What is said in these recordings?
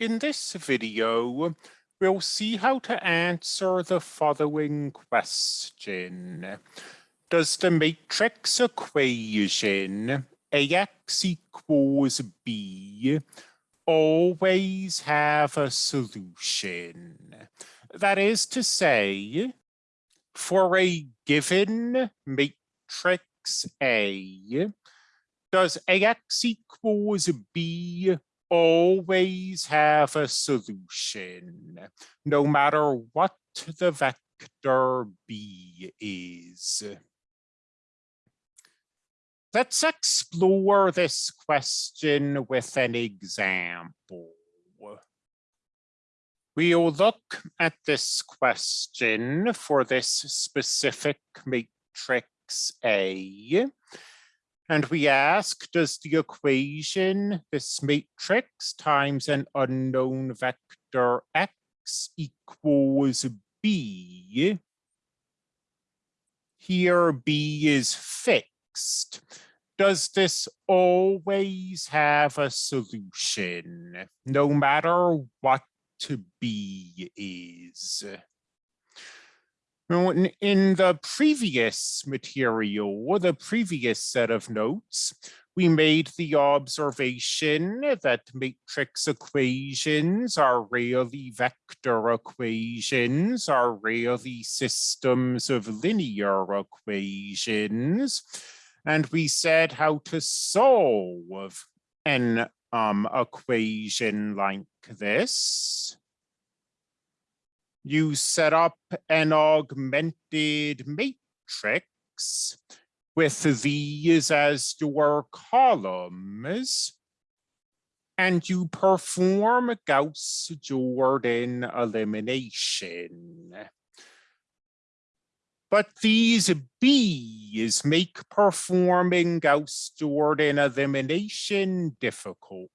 In this video, we'll see how to answer the following question. Does the matrix equation AX equals B always have a solution? That is to say, for a given matrix A, does AX equals B always have a solution, no matter what the vector B is. Let's explore this question with an example. We'll look at this question for this specific matrix A and we ask, does the equation, this matrix times an unknown vector x equals b? Here b is fixed. Does this always have a solution, no matter what b is? In the previous material, the previous set of notes, we made the observation that matrix equations are really vector equations, are really systems of linear equations. And we said how to solve an um, equation like this you set up an augmented matrix with these as your columns and you perform Gauss-Jordan elimination. But these B's make performing Gauss-Jordan elimination difficult.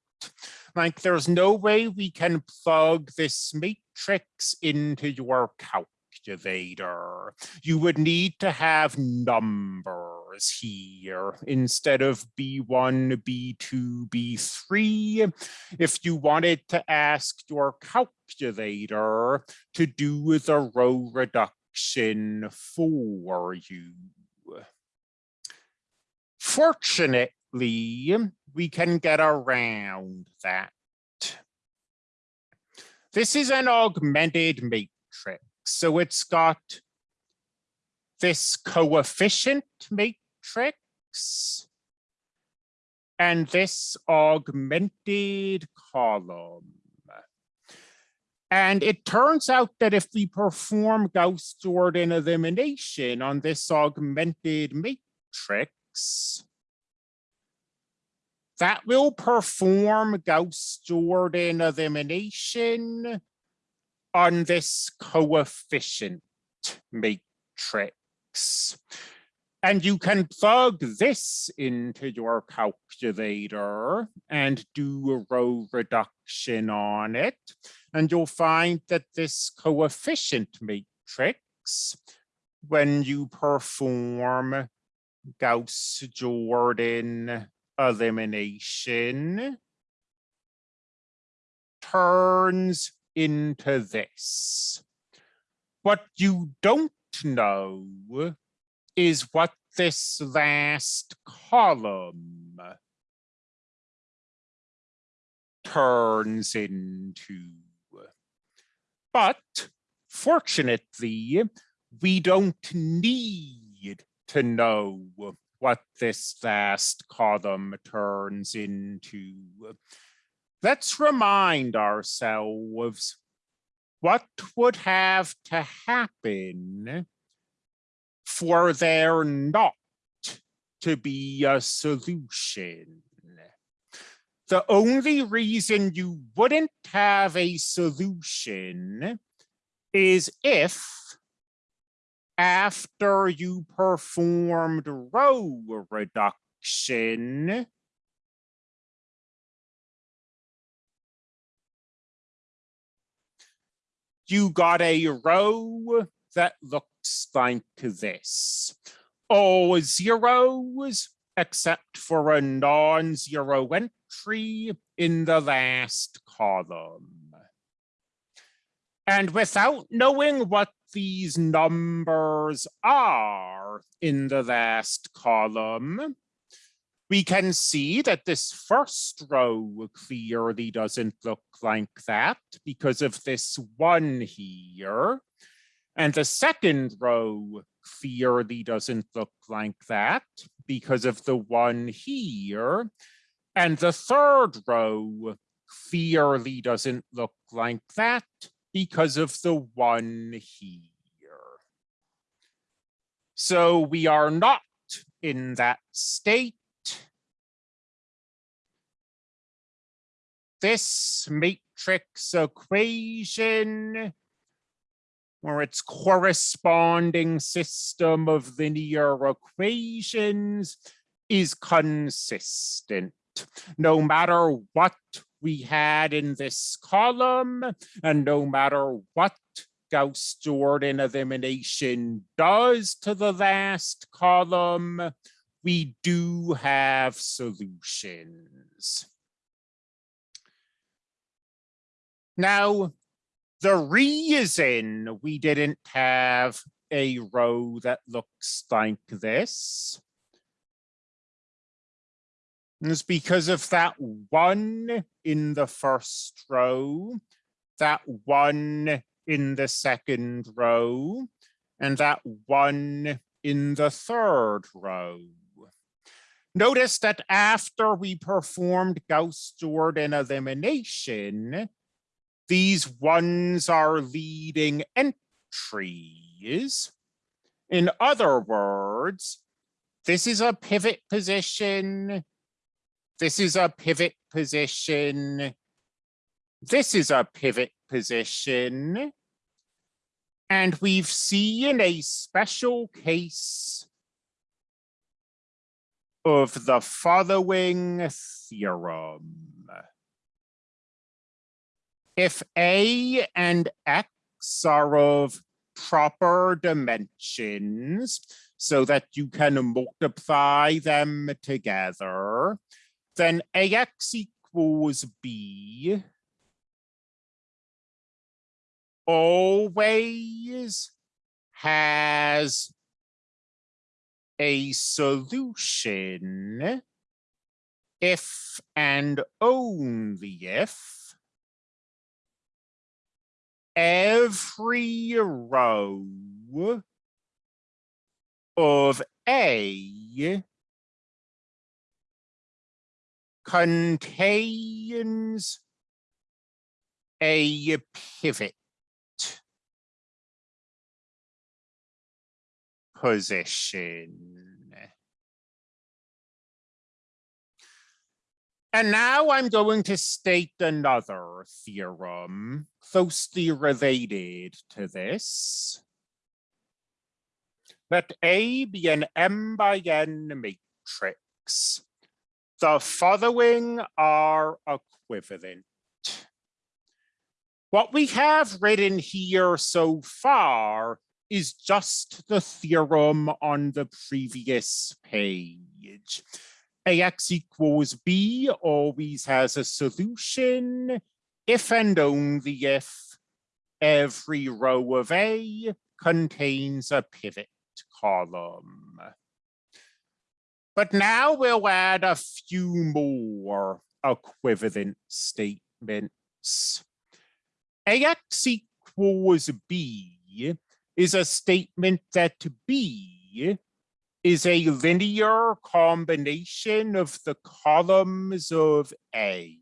Like there's no way we can plug this matrix into your calculator. You would need to have numbers here instead of B1, B2, B3. If you wanted to ask your calculator to do the row reduction for you. Fortunately, we can get around that. This is an augmented matrix, so it's got this coefficient matrix and this augmented column. And it turns out that if we perform Gauss-Jordan elimination on this augmented matrix, that will perform Gauss-Jordan elimination on this coefficient matrix. And you can plug this into your calculator and do a row reduction on it. And you'll find that this coefficient matrix, when you perform Gauss-Jordan elimination turns into this. What you don't know is what this last column turns into. But fortunately, we don't need to know what this last column turns into. Let's remind ourselves what would have to happen for there not to be a solution. The only reason you wouldn't have a solution is if after you performed row reduction, you got a row that looks like this. All zeros except for a non-zero entry in the last column. And without knowing what these numbers are in the last column, we can see that this first row clearly doesn't look like that because of this one here. And the second row clearly doesn't look like that because of the one here. And the third row clearly doesn't look like that because of the one here. So we are not in that state. This matrix equation or its corresponding system of linear equations is consistent. No matter what we had in this column, and no matter what Gauss-Jordan elimination does to the last column, we do have solutions. Now, the reason we didn't have a row that looks like this because of that one in the first row, that one in the second row, and that one in the third row. Notice that after we performed Gauss-Jordan elimination, these ones are leading entries. In other words, this is a pivot position. This is a pivot position. This is a pivot position. And we've seen a special case of the following theorem if A and X are of proper dimensions so that you can multiply them together, then AX equals B. Always has a solution. If and only if every row of A contains a pivot position. And now I'm going to state another theorem closely related to this. Let A be an M by N matrix. The following are equivalent. What we have written here so far is just the theorem on the previous page. AX equals B always has a solution if and only if every row of A contains a pivot column. But now we'll add a few more equivalent statements. AX equals B is a statement that B is a linear combination of the columns of A.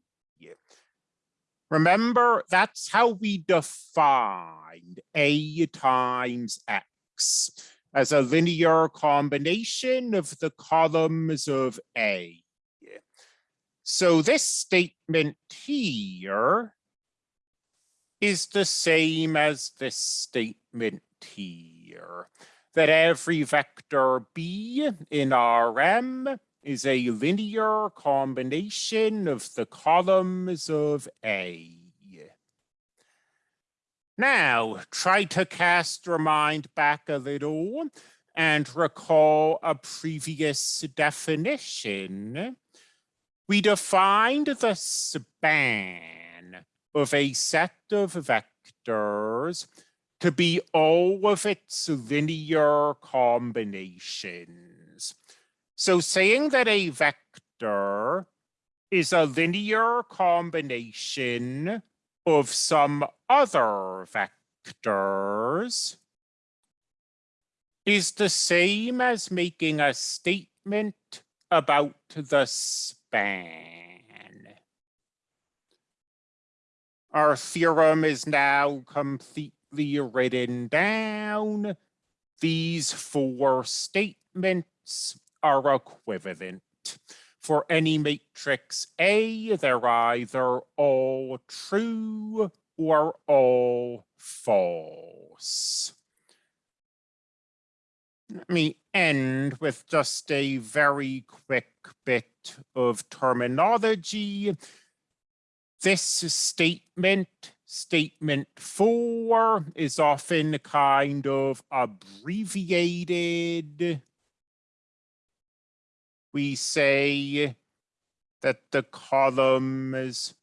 Remember, that's how we defined A times X as a linear combination of the columns of A. So this statement here is the same as this statement here that every vector B in Rm is a linear combination of the columns of A. Now, try to cast your mind back a little and recall a previous definition. We defined the span of a set of vectors to be all of its linear combinations. So saying that a vector is a linear combination of some other vectors is the same as making a statement about the span. Our theorem is now completely written down. These four statements are equivalent. For any matrix A, they're either all true or all false. Let me end with just a very quick bit of terminology. This statement, statement four, is often kind of abbreviated. We say that the columns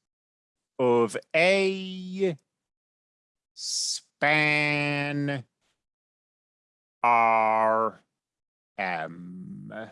of A span R M.